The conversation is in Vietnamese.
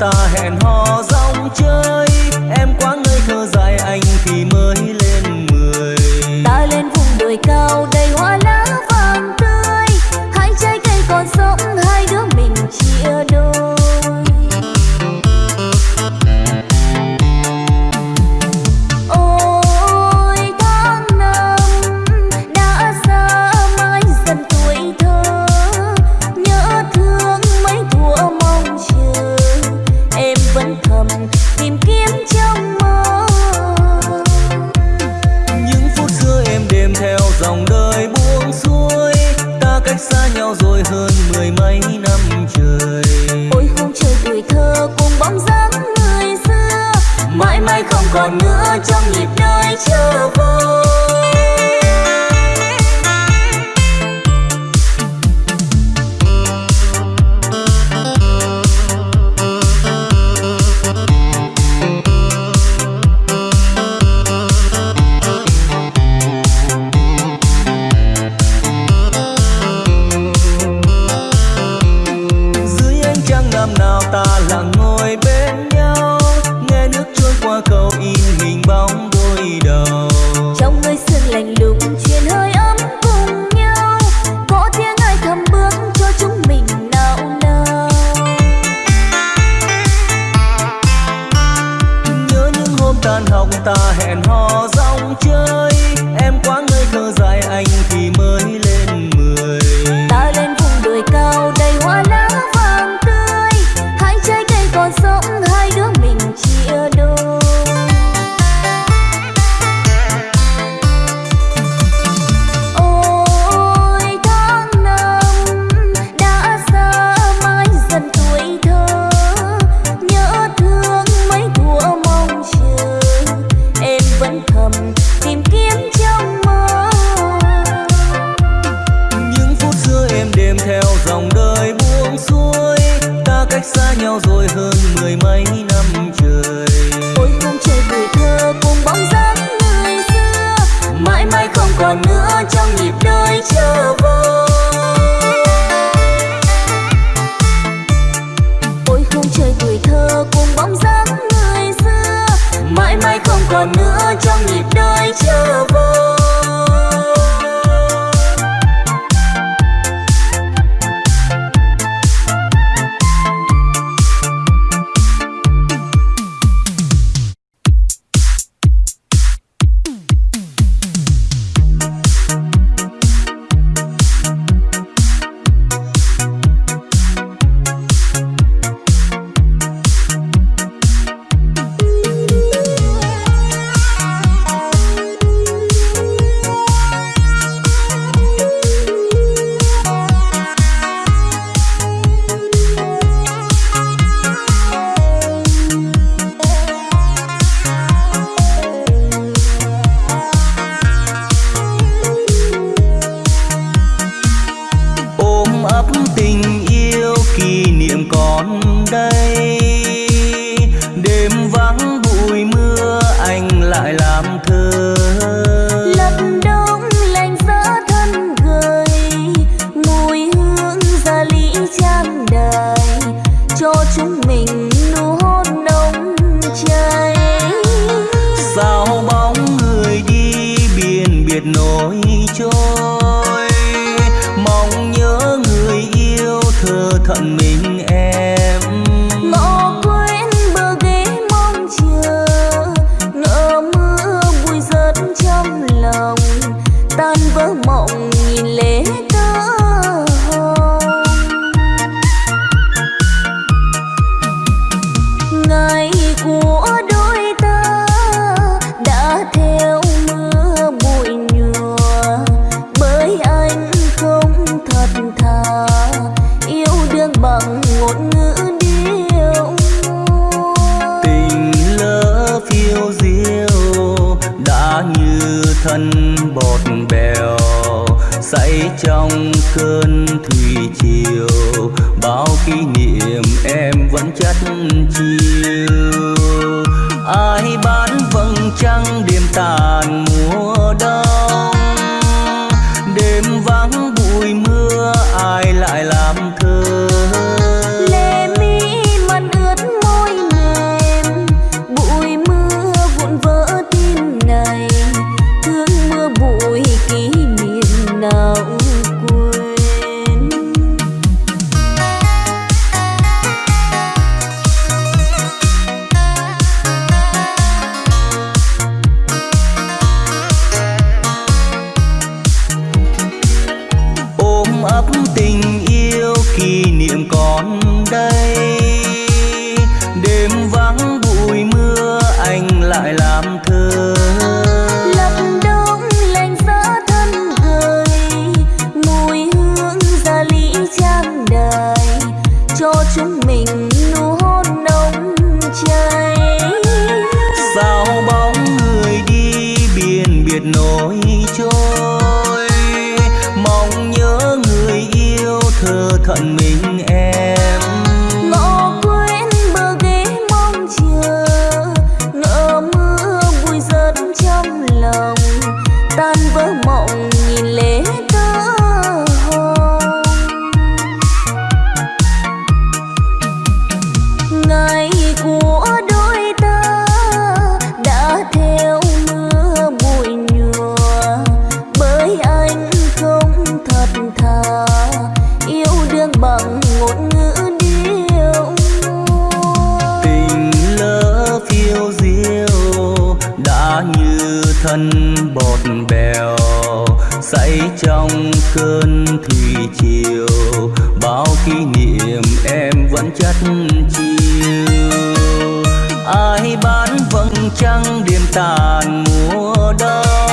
ta hẹn còn nữa trong nhịp đời chưa tan học ta hẹn hò rong chơi. Em quá ngây thơ dài anh thì mới vẫn thầm tìm kiếm trong mơ. Những phút xưa em đêm theo dòng đời buông xuôi ta cách xa nhau rồi hơn mười mấy năm trời. Ôi không trời tuổi thơ cùng bóng dáng người xưa mãi mãi không còn nữa trong nhịp đời chờ vơi. cho nhịp đời chưa vui. đây đêm vắng bụi mưa anh lại làm thơ. Lật đông lạnh gió thân người mùi hương gia lý trang đời cho chúng mình nụ hôn nồng cháy. Sao bóng người đi biển biệt nỗi trôi mong nhớ người yêu thơ thận mình. ngọn ngữ điêu tình lỡ phiêu diêu, đã như thân bọt bèo. Say trong cơn thủy chiều. Ai bán vầng trăng đêm tàn mùa bọt bèo say trong cơn thủy chiều bao kỷ niệm em vẫn chất chiều ai bán vầng trăng đêm tàn mùa đông?